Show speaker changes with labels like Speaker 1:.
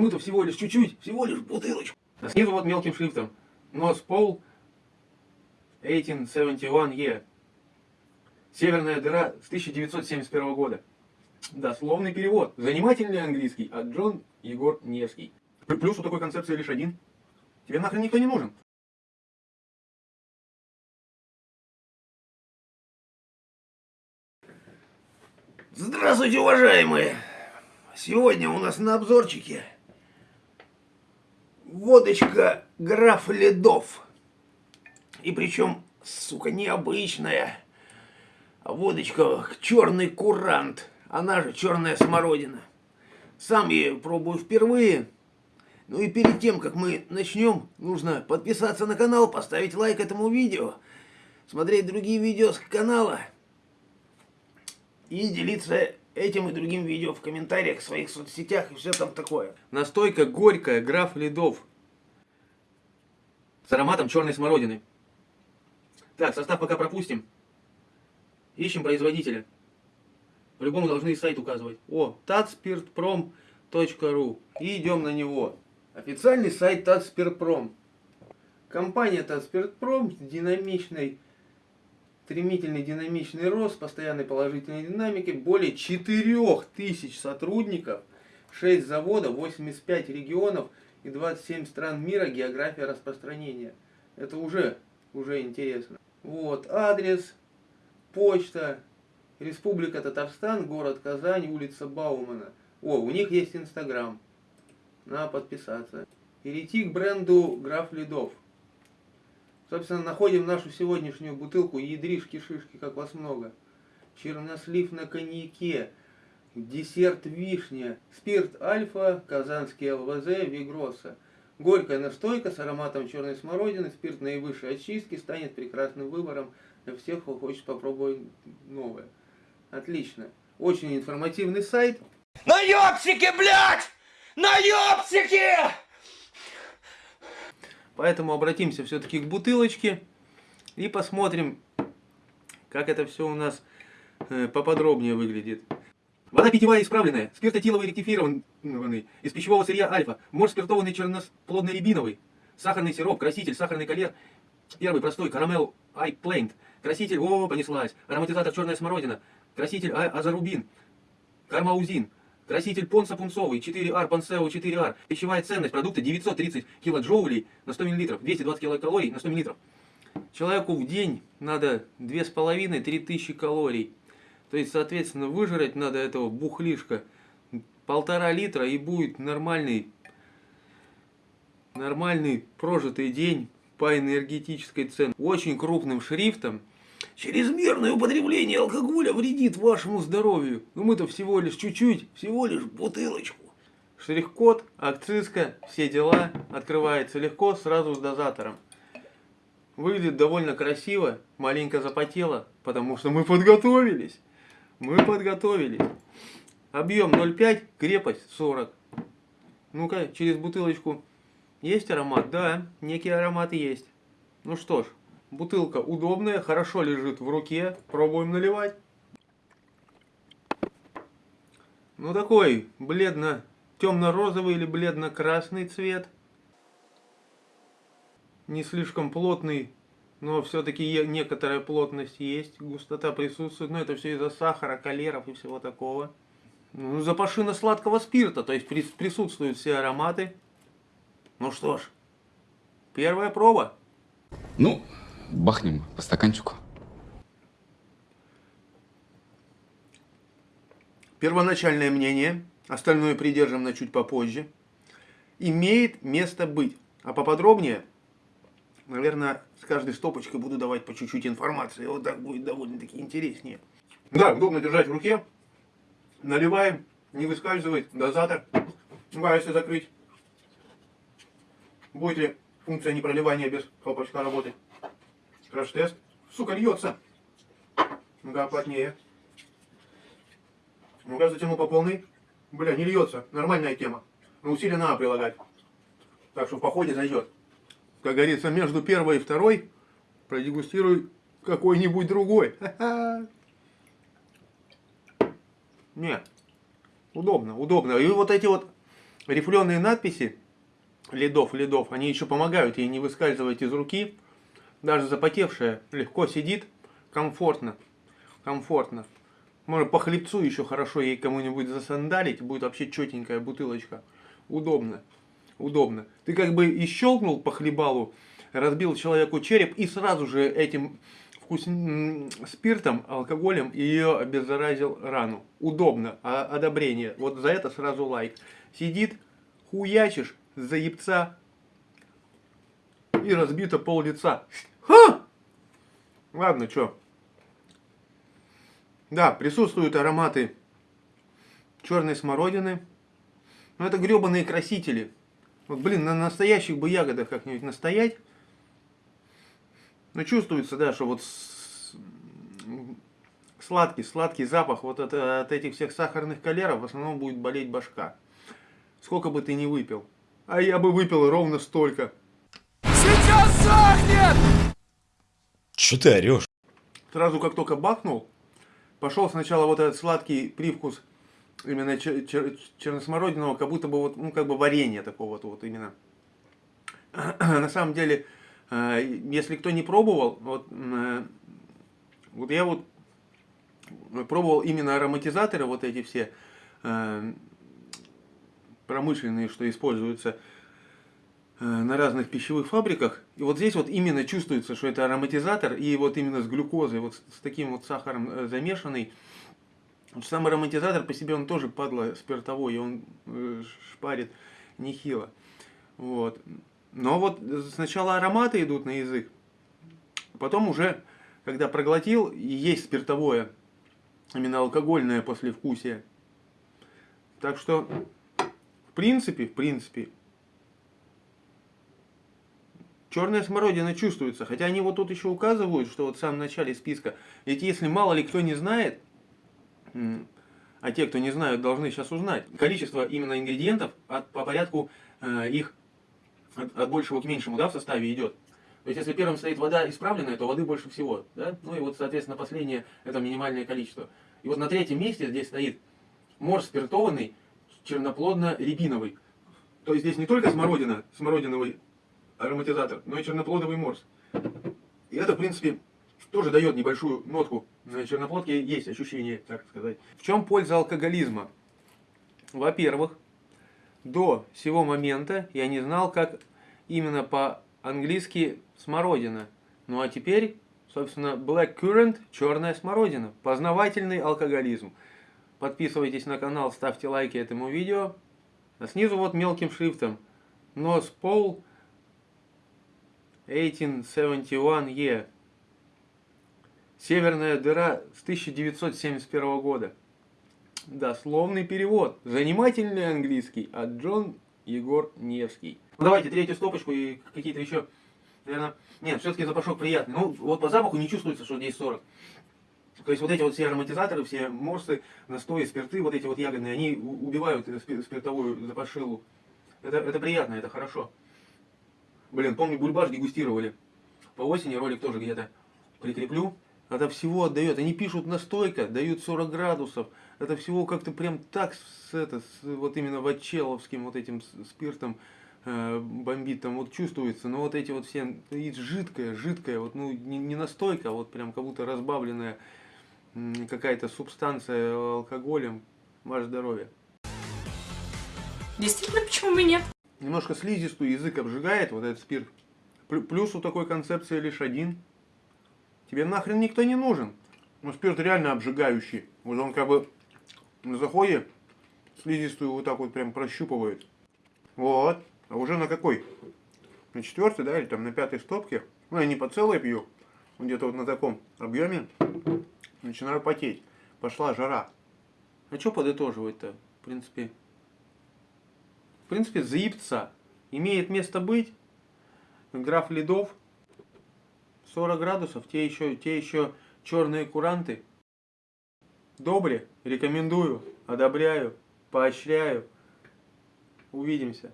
Speaker 1: Мы-то всего лишь чуть-чуть, всего лишь бутылочку. А снизу вот мелким шрифтом. Нос Пол 1871 E. Северная дыра с 1971 года. Дословный перевод. Занимательный английский от Джон Егор Невский. Плюс у такой концепции лишь один. Тебе нахрен никто не нужен.
Speaker 2: Здравствуйте, уважаемые! Сегодня у нас на обзорчике водочка граф Ледов. И причем, сука, необычная. Водочка черный курант. Она же черная смородина. Сам я ее пробую впервые. Ну и перед тем, как мы начнем, нужно подписаться на канал, поставить лайк этому видео, смотреть другие видео с канала и делиться этим и другим видео в комментариях в своих соцсетях и все там такое.
Speaker 1: Настойка горькая, граф Ледов. С ароматом черной смородины. Так, состав пока пропустим. Ищем производителя. По-любому должны сайт указывать. О, tatspirtprom.ru. И идем на него. Официальный сайт Татспиртпром. Компания Татспиртпром с динамичной, стремительный динамичный рост, постоянной положительной динамики, более 4000 сотрудников, 6 заводов, 85 регионов и 27 стран мира, география распространения. Это уже, уже интересно. Вот, адрес, почта, Республика Татарстан, город Казань, улица Баумана. О, у них есть Инстаграм. Надо подписаться. Перейти к бренду Граф Ледов. Собственно, находим нашу сегодняшнюю бутылку ядришки-шишки, как вас много. Чернослив на коньяке, десерт вишня, спирт альфа, казанский ЛВЗ, Вигроса. Горькая настойка с ароматом черной смородины, спирт наивысшей очистки станет прекрасным выбором для всех, кто хочет попробовать новое. Отлично. Очень информативный сайт.
Speaker 2: На ёпсике, блядь! На ёпсике!
Speaker 1: Поэтому обратимся все-таки к бутылочке и посмотрим, как это все у нас э, поподробнее выглядит. Вода питьевая исправленная, спиртотиловый ректифированный, из пищевого сырья альфа, морж спиртованный черносплодный рябиновый, сахарный сироп, краситель, сахарный калер, первый простой, карамел ай плейнт, краситель, о, понеслась, ароматизатор черная смородина, краситель а, азарубин, кармаузин, краситель понса пунцовый, 4R, пансео 4R, пищевая ценность продукта 930 килоджоулей на 100 мл, 220 килокалорий на 100 мл. Человеку в день надо 2,5-3 тысячи калорий. То есть, соответственно, выжрать надо этого бухлишка полтора литра и будет нормальный, нормальный прожитый день по энергетической цене. Очень крупным шрифтом.
Speaker 2: Чрезмерное употребление алкоголя вредит вашему здоровью.
Speaker 1: Но мы-то всего лишь чуть-чуть,
Speaker 2: Всего лишь бутылочку.
Speaker 1: штрих-код, акцизка, все дела. Открывается легко, сразу с дозатором. Выглядит довольно красиво, маленько запотело, потому что мы подготовились. Мы подготовились. Объем 0,5, крепость 40. Ну-ка, через бутылочку. Есть аромат? Да, некий аромат есть. Ну что ж, бутылка удобная, хорошо лежит в руке. Пробуем наливать. Ну такой бледно темно-розовый или бледно-красный цвет. Не слишком плотный, но все-таки некоторая плотность есть, густота присутствует. Но это все из-за сахара, калеров и всего такого. Ну, запашина сладкого спирта, то есть присутствуют все ароматы. Ну что ж, первая проба.
Speaker 3: Ну, бахнем по стаканчику.
Speaker 1: Первоначальное мнение, остальное придержим на чуть попозже, имеет место быть. А поподробнее, наверное, с каждой стопочкой буду давать по чуть-чуть информации. Вот так будет довольно-таки интереснее. Да, удобно держать в руке. Наливаем, не выскальзывает, дозатор. Ну, а если закрыть, будет ли функция непроливания без хлопочка работать. Краш-тест. Сука, льется. Ну-ка, плотнее. Ну-ка, затянул по полной. Бля, не льется. Нормальная тема. Но усилия надо прилагать. Так что в походе зайдет. Как говорится, между первой и второй продегустируй какой-нибудь другой. Нет. Удобно, удобно. И вот эти вот рифленые надписи ледов, ледов, они еще помогают ей не выскальзывать из руки. Даже запотевшая легко сидит, комфортно, комфортно. Можно по хлебцу еще хорошо ей кому-нибудь засандалить, будет вообще четенькая бутылочка. Удобно, удобно. Ты как бы и щелкнул по хлебалу, разбил человеку череп и сразу же этим вкус... спиртом, алкоголем ее обеззаразил рану. Удобно, а одобрение. Вот за это сразу лайк. Сидит, хуячишь, заебца и разбито пол лица. Ха! Ладно, чё. Да, присутствуют ароматы черной смородины. Но это гребаные красители. Вот, блин, на настоящих бы ягодах как-нибудь настоять. Но чувствуется, да, что вот сладкий, сладкий запах вот от, от этих всех сахарных калеров в основном будет болеть башка. Сколько бы ты ни выпил. А я бы выпил ровно столько.
Speaker 4: Че ты орешь?
Speaker 1: Сразу как только бахнул, пошел сначала вот этот сладкий привкус именно чер- чер- черносмородиного, как будто бы вот, ну, как бы варенье такого вот, вот именно. На самом деле, э, если кто не пробовал, вот, э, вот я вот пробовал именно ароматизаторы, вот эти все э, промышленные, что используются на разных пищевых фабриках. И вот здесь вот именно чувствуется, что это ароматизатор, и вот именно с глюкозой, вот с, таким вот сахаром э, замешанный. Сам ароматизатор по себе он тоже падла спиртовой, и он э, шпарит нехило. Вот. Но вот сначала ароматы идут на язык, потом уже, когда проглотил, и есть спиртовое, именно алкогольное послевкусие. Так что, в принципе, в принципе, черная смородина чувствуется. Хотя они вот тут еще указывают, что вот в самом начале списка. Ведь если мало ли кто не знает, а те, кто не знают, должны сейчас узнать, количество именно ингредиентов от, по порядку э, их от, от большего к меньшему да, в составе идет. То есть, если первым стоит вода исправленная, то воды больше всего. Да? Ну и вот, соответственно, последнее это минимальное количество. И вот на третьем месте здесь стоит морс спиртованный, черноплодно-рябиновый. То есть здесь не только смородина, смородиновый ароматизатор, но и черноплодовый морс. И это, в принципе, тоже дает небольшую нотку. На черноплодке есть ощущение, так сказать. В чем польза алкоголизма? Во-первых, до сего момента я не знал, как именно по-английски смородина. Ну а теперь, собственно, black currant, черная смородина. Познавательный алкоголизм. Подписывайтесь на канал, ставьте лайки этому видео. А снизу вот мелким шрифтом. Нос Пол 1871 E. Северная дыра с 1971 года. Дословный перевод. Занимательный английский от Джон Егор Невский. Ну, давайте третью стопочку и какие-то еще, наверное... Нет, все-таки запашок приятный. Ну, вот по запаху не чувствуется, что здесь 40. То есть вот эти вот все ароматизаторы, все морсы, настои, спирты, вот эти вот ягодные, они убивают спи- спиртовую запашилу. Это, это приятно, это хорошо. Блин, помню, бульбаш дегустировали. По осени ролик тоже где-то прикреплю. Это всего отдает. Они пишут настойка, дают 40 градусов. Это всего как-то прям так с, это, с, вот именно вачеловским вот этим спиртом э, бомбит. Там вот чувствуется. Но вот эти вот все, и жидкая, жидкая, вот ну не, не настойка, а вот прям как будто разбавленная какая-то субстанция алкоголем. Ваше здоровье.
Speaker 5: Действительно, почему бы нет?
Speaker 1: Немножко слизистую язык обжигает вот этот спирт. Плю- Плюс у такой концепции лишь один. Тебе нахрен никто не нужен. Ну, спирт реально обжигающий. Вот он как бы на заходе слизистую вот так вот прям прощупывает. Вот. А уже на какой? На четвертой, да, или там на пятой стопке. Ну, я не по целой пью. Где-то вот на таком объеме. Начинаю потеть. Пошла жара. А что подытоживать-то? В принципе, в принципе, заебца. Имеет место быть. Граф ледов. 40 градусов. Те еще, те еще черные куранты. Добре. Рекомендую. Одобряю. Поощряю. Увидимся.